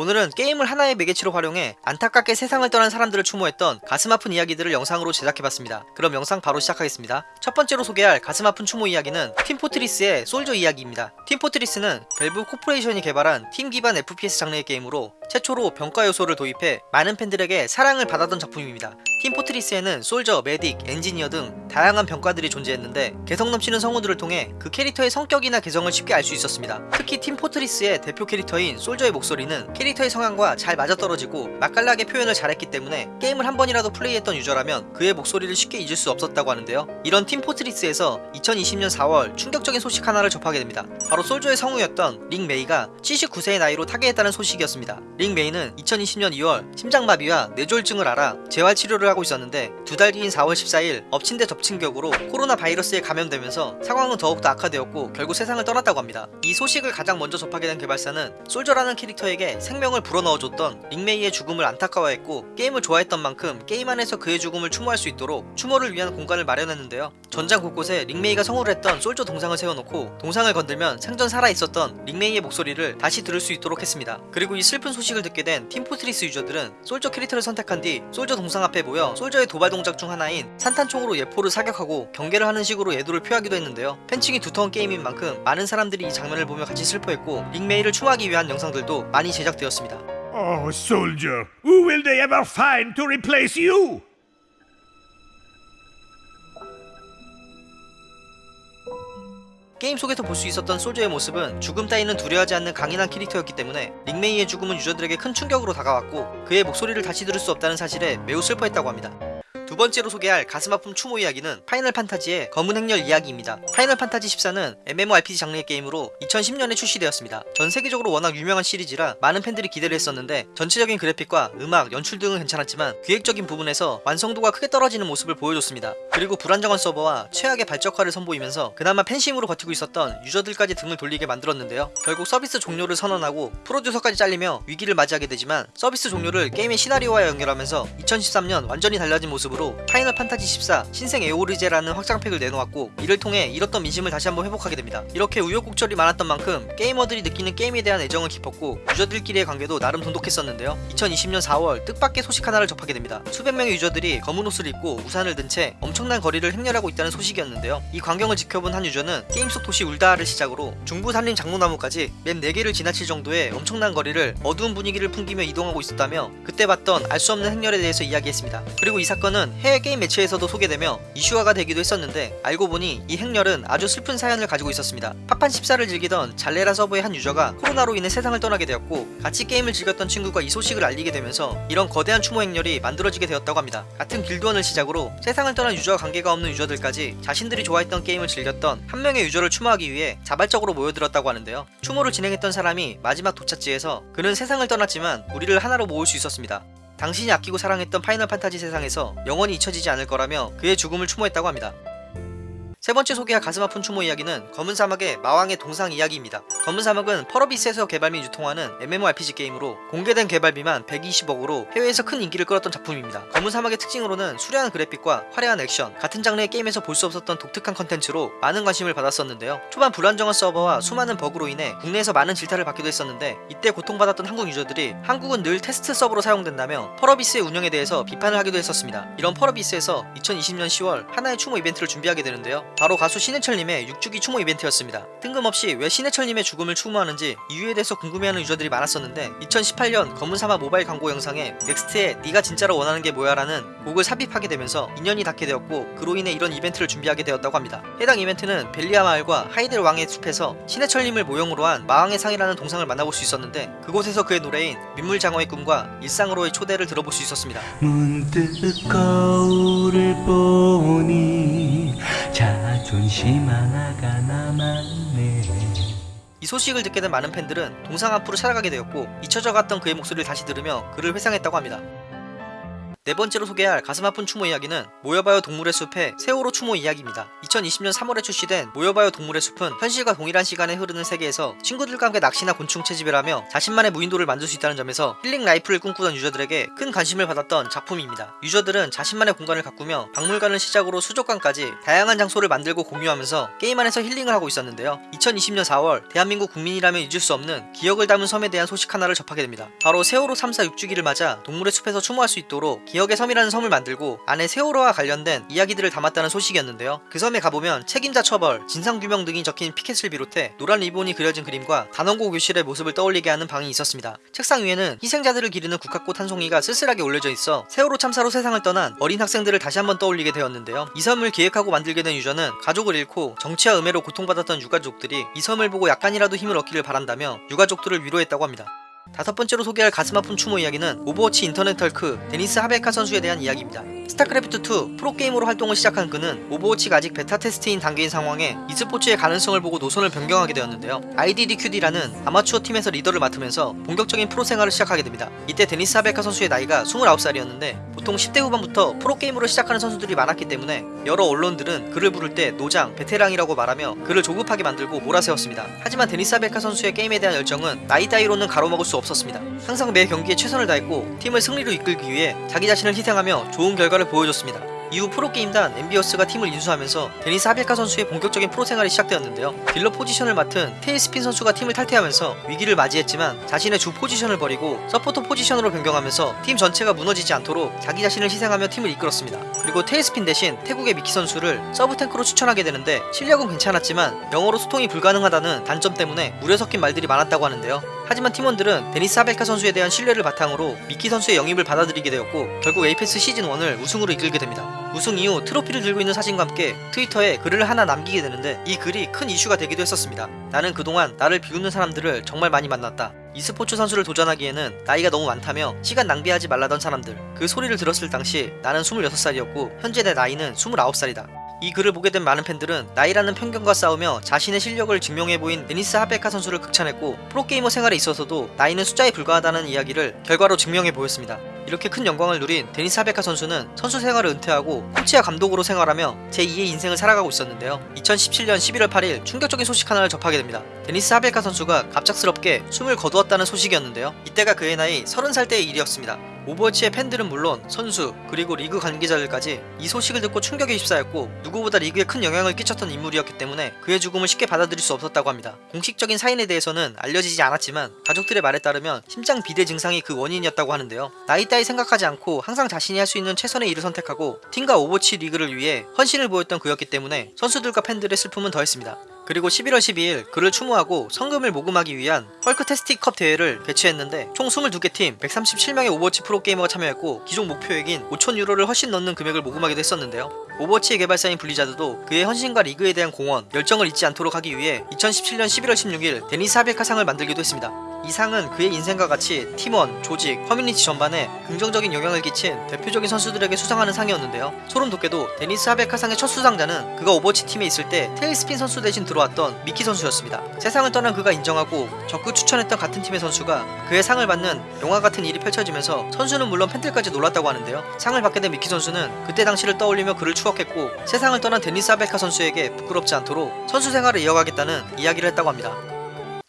오늘은 게임을 하나의 매개체로 활용해 안타깝게 세상을 떠난 사람들을 추모했던 가슴 아픈 이야기들을 영상으로 제작해봤습니다. 그럼 영상 바로 시작하겠습니다. 첫 번째로 소개할 가슴 아픈 추모 이야기는 팀포트리스의 솔저 이야기입니다. 팀포트리스는 밸브 코퍼레이션이 개발한 팀 기반 FPS 장르의 게임으로 최초로 병과 요소를 도입해 많은 팬들에게 사랑을 받았던 작품입니다. 팀포트리스에는 솔저, 메딕, 엔지니어 등 다양한 병과들이 존재했는데 개성 넘치는 성우들을 통해 그 캐릭터의 성격이나 개성을 쉽게 알 수 있었습니다. 특히 팀포트리스의 대표 캐릭터인 솔저의 목소리는 캐릭터의 성향과 잘 맞아떨어지고 맛깔나게 표현을 잘했기 때문에 게임을 한 번이라도 플레이했던 유저라면 그의 목소리를 쉽게 잊을 수 없었다고 하는데요. 이런 팀포트리스에서 2020년 4월 충격적인 소식 하나를 접하게 됩니다. 바로 솔저의 성우였던 릭 메이가 79세의 나이로 타계했다는 소식이었습니다. 릭 메이는 2020년 2월 심장마비와 뇌졸중을 앓아 재활치료를 하고 있었는데 두 달 뒤인 4월 14일 엎친 데 덮친 격으로 코로나 바이러스에 감염되면서 상황은 더욱더 악화되었고 결국 세상을 떠났다고 합니다. 이 소식을 가장 먼저 접하게 된 개발사는 솔저라는 캐릭터에게 생명을 불어넣어줬던 릭 메이의 죽음을 안타까워했고 게임을 좋아했던 만큼 게임 안에서 그의 죽음을 추모할 수 있도록 추모를 위한 공간을 마련했는데요. 전장 곳곳에 릭 메이가 성우를 했던 솔저 동상을 세워놓고 동상을 건들면 생전 살아있었던 릭 메이의 목소리를 다시 들을 수 있도록 했습니다. 그리고 이 슬픈 소식을 듣게 된 팀포트리스 유저들은 솔저 캐릭터를 선택한 뒤 솔저 동상 앞에 모여 솔저의 도발 동작 중 하나인 산탄총으로 예포를 사격하고 경계를 하는 식으로 애도를 표하기도 했는데요. 팬층이 두터운 게임인 만큼 많은 사람들이 이 장면을 보며 같이 슬퍼했고 링메이를 추모하기 위한 영상들도 많이 제작되었습니다. Oh, soldier, who will they ever find to replace you? 게임 속에서 볼 수 있었던 솔저의 모습은 죽음 따위는 두려워하지 않는 강인한 캐릭터였기 때문에 링메이의 죽음은 유저들에게 큰 충격으로 다가왔고 그의 목소리를 다시 들을 수 없다는 사실에 매우 슬퍼했다고 합니다. 두 번째로 소개할 가슴 아픈 추모 이야기는 파이널 판타지의 검은 행렬 이야기입니다. 파이널 판타지 14는 MMORPG 장르의 게임으로 2010년에 출시되었습니다. 전 세계적으로 워낙 유명한 시리즈라 많은 팬들이 기대를 했었는데 전체적인 그래픽과 음악, 연출 등은 괜찮았지만 기획적인 부분에서 완성도가 크게 떨어지는 모습을 보여줬습니다. 그리고 불안정한 서버와 최악의 발적화를 선보이면서 그나마 팬심으로 버티고 있었던 유저들까지 등을 돌리게 만들었는데요. 결국 서비스 종료를 선언하고 프로듀서까지 잘리며 위기를 맞이하게 되지만 서비스 종료를 게임의 시나리오와 연결하면서 2013년 완전히 달라진 모습으로 파이널 판타지 14 신생 에오르제아라는 확장팩을 내놓았고 이를 통해 잃었던 민심을 다시 한번 회복하게 됩니다. 이렇게 우여곡절이 많았던 만큼 게이머들이 느끼는 게임에 대한 애정은 깊었고 유저들끼리의 관계도 나름 돈독했었는데요. 2020년 4월 뜻밖의 소식 하나를 접하게 됩니다. 수백 명의 유저들이 검은 옷을 입고 우산을 든 채 엄청난 거리를 행렬하고 있다는 소식이었는데요. 이 광경을 지켜본 한 유저는 게임 속 도시 울다하를 시작으로 중부 산림 장로나무까지 맵 4개를 지나칠 정도의 엄청난 거리를 어두운 분위기를 풍기며 이동하고 있었다며 그때 봤던 알 수 없는 행렬에 대해서 이야기했습니다. 그리고 이 사건은 해외 게임 매체에서도 소개되며 이슈화가 되기도 했었는데 알고 보니 이 행렬은 아주 슬픈 사연을 가지고 있었습니다. 파판 14를 즐기던 잘레라 서버의 한 유저가 코로나로 인해 세상을 떠나게 되었고 같이 게임을 즐겼던 친구가 이 소식을 알리게 되면서 이런 거대한 추모 행렬이 만들어지게 되었다고 합니다. 같은 길드원을 시작으로 세상을 떠난 유저와 관계가 없는 유저들까지 자신들이 좋아했던 게임을 즐겼던 한 명의 유저를 추모하기 위해 자발적으로 모여들었다고 하는데요. 추모를 진행했던 사람이 마지막 도착지에서 그는 세상을 떠났지만 우리를 하나로 모을 수 있었습니다. 당신이 아끼고 사랑했던 파이널 판타지 세상에서 영원히 잊혀지지 않을 거라며 그의 죽음을 추모했다고 합니다. 세 번째 소개할 가슴 아픈 추모 이야기는 검은 사막의 마왕의 동상 이야기입니다. 검은 사막은 펄어비스에서 개발 및 유통하는 MMORPG 게임으로 공개된 개발비만 120억으로 해외에서 큰 인기를 끌었던 작품입니다. 검은 사막의 특징으로는 수려한 그래픽과 화려한 액션, 같은 장르의 게임에서 볼 수 없었던 독특한 컨텐츠로 많은 관심을 받았었는데요. 초반 불안정한 서버와 수많은 버그로 인해 국내에서 많은 질타를 받기도 했었는데 이때 고통받았던 한국 유저들이 한국은 늘 테스트 서버로 사용된다며 펄어비스의 운영에 대해서 비판을 하기도 했었습니다. 이런 펄어비스에서 2020년 10월 하나의 추모 이벤트를 준비하게 되는데요. 바로 가수 신해철님의 6주기 추모 이벤트였습니다. 뜬금없이 왜 신해철님의 죽음을 추모하는지 이유에 대해서 궁금해하는 유저들이 많았었는데 2018년 검은사막 모바일 광고 영상에 넥스트의 네가 진짜로 원하는 게 뭐야 라는 곡을 삽입하게 되면서 인연이 닿게 되었고 그로 인해 이런 이벤트를 준비하게 되었다고 합니다. 해당 이벤트는 벨리아 마을과 하이델 왕의 숲에서 신해철님을 모형으로 한 마왕의 상이라는 동상을 만나볼 수 있었는데 그곳에서 그의 노래인 민물장어의 꿈과 일상으로의 초대를 들어볼 수 있었습니다. 문득 거울을 보니 자 이 소식을 듣게 된 많은 팬들은 동상 앞으로 찾아가게 되었고 잊혀져 갔던 그의 목소리를 다시 들으며 그를 회상했다고 합니다. 네 번째로 소개할 가슴 아픈 추모 이야기는 모여봐요 동물의 숲의 세월호 추모 이야기입니다. 2020년 3월에 출시된 모여봐요 동물의 숲은 현실과 동일한 시간이 흐르는 세계에서 친구들과 함께 낚시나 곤충 채집을 하며 자신만의 무인도를 만들 수 있다는 점에서 힐링 라이프를 꿈꾸던 유저들에게 큰 관심을 받았던 작품입니다. 유저들은 자신만의 공간을 가꾸며 박물관을 시작으로 수족관까지 다양한 장소를 만들고 공유하면서 게임 안에서 힐링을 하고 있었는데요. 2020년 4월 대한민국 국민이라면 잊을 수 없는 기억을 담은 섬에 대한 소식 하나를 접하게 됩니다. 바로 세월호 3사 6주기를 맞아 동물의 숲에서 추모할 수 있도록 기억의 섬이라는 섬을 만들고 안에 세월호와 관련된 이야기들을 담았다는 소식이었는데요. 그 섬에 가보면 책임자 처벌, 진상규명 등이 적힌 피켓을 비롯해 노란 리본이 그려진 그림과 단원고 교실의 모습을 떠올리게 하는 방이 있었습니다. 책상 위에는 희생자들을 기리는 국화꽃 한 송이가 쓸쓸하게 올려져 있어 세월호 참사로 세상을 떠난 어린 학생들을 다시 한번 떠올리게 되었는데요. 이 섬을 기획하고 만들게 된 유저는 가족을 잃고 정치와 음해로 고통받았던 유가족들이 이 섬을 보고 약간이라도 힘을 얻기를 바란다며 유가족들을 위로했다고 합니다. 다섯 번째로 소개할 가슴 아픈 추모 이야기는 오버워치 인터넷 헐크 데니스 하베카 선수에 대한 이야기입니다. 스타크래프트2 프로게이머로 활동을 시작한 그는 오버워치가 아직 베타 테스트인 단계인 상황에 e스포츠의 가능성을 보고 노선을 변경하게 되었는데요. IDDQD라는 아마추어 팀에서 리더를 맡으면서 본격적인 프로 생활을 시작하게 됩니다. 이때 데니스 하베카 선수의 나이가 29살이었는데 보통 10대 후반부터 프로게이머로 시작하는 선수들이 많았기 때문에 여러 언론들은 그를 부를 때 노장, 베테랑이라고 말하며 그를 조급하게 만들고 몰아세웠습니다. 하지만 데니스 하베카 선수의 게임에 대한 열정은 나이 따위로는 가로막을 수 없었습니다. 항상 매 경기에 최선을 다했고 팀을 승리로 이끌기 위해 자기 자신을 희생하며 좋은 결과를 보여줬습니다. 이후 프로게임단 엔비어스가 팀을 인수하면서 데니스 하베카 선수의 본격적인 프로 생활이 시작되었는데요. 딜러 포지션을 맡은 테일스핀 선수가 팀을 탈퇴하면서 위기를 맞이했지만 자신의 주 포지션을 버리고 서포터 포지션으로 변경하면서 팀 전체가 무너지지 않도록 자기 자신을 희생하며 팀을 이끌었습니다. 그리고 테일스핀 대신 태국의 미키 선수를 서브 탱크로 추천하게 되는데 실력은 괜찮았지만 영어로 소통이 불가능하다는 단점 때문에 우려 섞인 말들이 많았다고 하는데요. 하지만 팀원들은 데니스 하베카 선수에 대한 신뢰를 바탕으로 미키 선수의 영입을 받아들이게 되었고 결국 APEX 시즌 1을 우승으로 이끌게 됩니다. 우승 이후 트로피를 들고 있는 사진과 함께 트위터에 글을 하나 남기게 되는데 이 글이 큰 이슈가 되기도 했었습니다. 나는 그동안 나를 비웃는 사람들을 정말 많이 만났다. e스포츠 선수를 도전하기에는 나이가 너무 많다며 시간 낭비하지 말라던 사람들. 그 소리를 들었을 당시 나는 26살이었고 현재 내 나이는 29살이다. 이 글을 보게 된 많은 팬들은 나이라는 편견과 싸우며 자신의 실력을 증명해 보인 데니스 하베카 선수를 극찬했고 프로게이머 생활에 있어서도 나이는 숫자에 불과하다는 이야기를 결과로 증명해 보였습니다. 이렇게 큰 영광을 누린 데니스 하베카 선수는 선수 생활을 은퇴하고 코치와 감독으로 생활하며 제2의 인생을 살아가고 있었는데요. 2017년 11월 8일 충격적인 소식 하나를 접하게 됩니다. 데니스 하베카 선수가 갑작스럽게 숨을 거두었다는 소식이었는데요. 이때가 그의 나이 30살 때의 일이었습니다. 오버워치의 팬들은 물론 선수 그리고 리그 관계자들까지 이 소식을 듣고 충격에 휩싸였고 누구보다 리그에 큰 영향을 끼쳤던 인물이었기 때문에 그의 죽음을 쉽게 받아들일 수 없었다고 합니다. 공식적인 사인에 대해서는 알려지지 않았지만 가족들의 말에 따르면 심장 비대 증상이 그 원인이었다고 하는데요. 나이 따위 생각하지 않고 항상 자신이 할 수 있는 최선의 일을 선택하고 팀과 오버워치 리그를 위해 헌신을 보였던 그였기 때문에 선수들과 팬들의 슬픔은 더했습니다. 그리고 11월 12일 그를 추모하고 성금을 모금하기 위한 Hulktastic Cup 대회를 개최했는데 총 22개 팀 137명의 오버워치 프로게이머가 참여했고 기존 목표액인 5천 유로를 훨씬 넘는 금액을 모금하기도 했었는데요. 오버워치의 개발사인 블리자드도 그의 헌신과 리그에 대한 공헌, 열정을 잊지 않도록 하기 위해 2017년 11월 16일 데니스 하베카 상을 만들기도 했습니다. 이 상은 그의 인생과 같이 팀원, 조직, 커뮤니티 전반에 긍정적인 영향을 끼친 대표적인 선수들에게 수상하는 상이었는데요. 소름 돋게도 데니스 하베카 상의 첫 수상자는 그가 오버워치 팀에 있을 때 테일스핀 선수 대신 들어왔던 미키 선수였습니다. 세상을 떠난 그가 인정하고 적극 추천했던 같은 팀의 선수가 그의 상을 받는 영화 같은 일이 펼쳐지면서 선수는 물론 팬들까지 놀랐다고 하는데요. 상을 받게 된 미키 선수는 그때 당시를 떠올리며 그를 추억했고 세상을 떠난 데니스 하베카 선수에게 부끄럽지 않도록 선수 생활을 이어가겠다는 이야기를 했다고 합니다.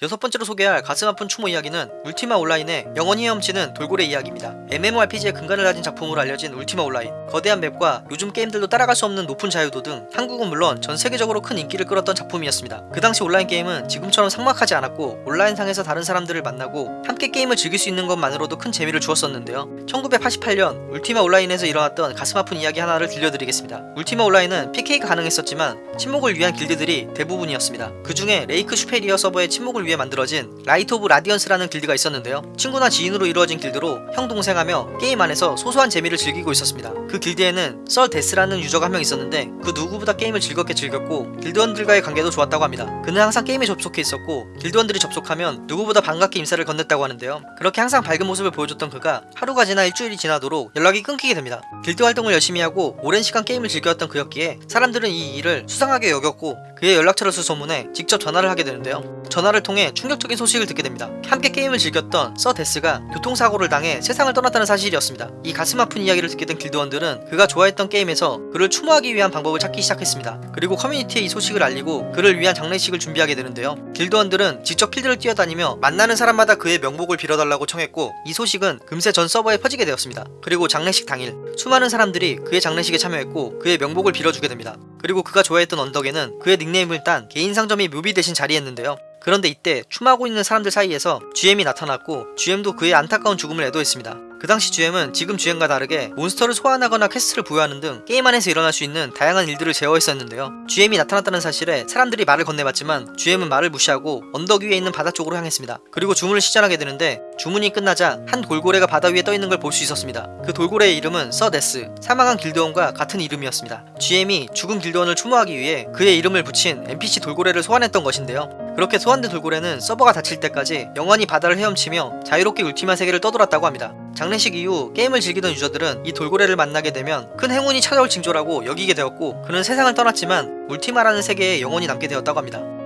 여섯 번째로 소개할 가슴 아픈 추모 이야기는 울티마 온라인의 영원히 헤엄치는 돌고래 이야기입니다. MMORPG의 근간을 다진 작품으로 알려진 울티마 온라인. 거대한 맵과 요즘 게임들도 따라갈 수 없는 높은 자유도 등 한국은 물론 전 세계적으로 큰 인기를 끌었던 작품이었습니다. 그 당시 온라인 게임은 지금처럼 삭막하지 않았고 온라인상에서 다른 사람들을 만나고 함께 게임을 즐길 수 있는 것만으로도 큰 재미를 주었었는데요. 1988년 울티마 온라인에서 일어났던 가슴 아픈 이야기 하나를 들려드리겠습니다. 울티마 온라인은 PK가 가능했었지만 친목을 위한 길드들이 대부분이었습니다. 그 중에 레이크 슈페리어 서버의 친목을 위해 만들어진 Light of Radiance라는 길드가 있었는데요. 친구나 지인으로 이루어진 길드로 형 동생하며 게임 안에서 소소한 재미를 즐기고 있었습니다. 그 길드에는 썰 데스라는 유저가 한 명 있었는데 그 누구보다 게임을 즐겁게 즐겼고 길드원들과의 관계도 좋았다고 합니다. 그는 항상 게임에 접속해 있었고 길드원들이 접속하면 누구보다 반갑게 인사를 건넸다고 하는데요. 그렇게 항상 밝은 모습을 보여줬던 그가 하루가 지나 일주일이 지나도록 연락이 끊기게 됩니다. 길드 활동을 열심히 하고 오랜 시간 게임을 즐겼던 그였기에 사람들은 이 일을 수상하게 여겼고 그의 연락처를 수소문해 직접 전화를 하게 되는데요. 전화를 통해 중에 충격적인 소식을 듣게 됩니다. 함께 게임을 즐겼던 서 데스가 교통사고를 당해 세상을 떠났다는 사실이었습니다. 이 가슴 아픈 이야기를 듣게 된 길드원들은 그가 좋아했던 게임에서 그를 추모하기 위한 방법을 찾기 시작했습니다. 그리고 커뮤니티에 이 소식을 알리고 그를 위한 장례식을 준비하게 되는데요. 길드원들은 직접 필드를 뛰어다니며 만나는 사람마다 그의 명복을 빌어달라고 청했고 이 소식은 금세 전 서버에 퍼지게 되었습니다. 그리고 장례식 당일 수많은 사람들이 그의 장례식에 참여했고 그의 명복을 빌어주게 됩니다. 그리고 그가 좋아했던 언덕에는 그의 닉네임을 딴 개인 상점이 묘비 대신 자리했는데요. 그런데 이때 추모하고 있는 사람들 사이에서 GM이 나타났고 GM도 그의 안타까운 죽음을 애도했습니다. 그 당시 GM은 지금 GM과 다르게 몬스터를 소환하거나 퀘스트를 부여하는 등 게임 안에서 일어날 수 있는 다양한 일들을 제어했었는데요. GM이 나타났다는 사실에 사람들이 말을 건네봤지만 GM은 말을 무시하고 언덕 위에 있는 바다 쪽으로 향했습니다. 그리고 주문을 시전하게 되는데 주문이 끝나자 한 돌고래가 바다 위에 떠 있는 걸 볼 수 있었습니다. 그 돌고래의 이름은 서데스, 사망한 길드원과 같은 이름이었습니다. GM이 죽은 길드원을 추모하기 위해 그의 이름을 붙인 NPC 돌고래를 소환했던 것인데요. 그렇게 소환된 돌고래는 서버가 닫힐 때까지 영원히 바다를 헤엄치며 자유롭게 울티마 세계를 떠돌았다고 합니다. 장례식 이후 게임을 즐기던 유저들은 이 돌고래를 만나게 되면 큰 행운이 찾아올 징조라고 여기게 되었고 그는 세상을 떠났지만 울티마라는 세계에 영원히 남게 되었다고 합니다.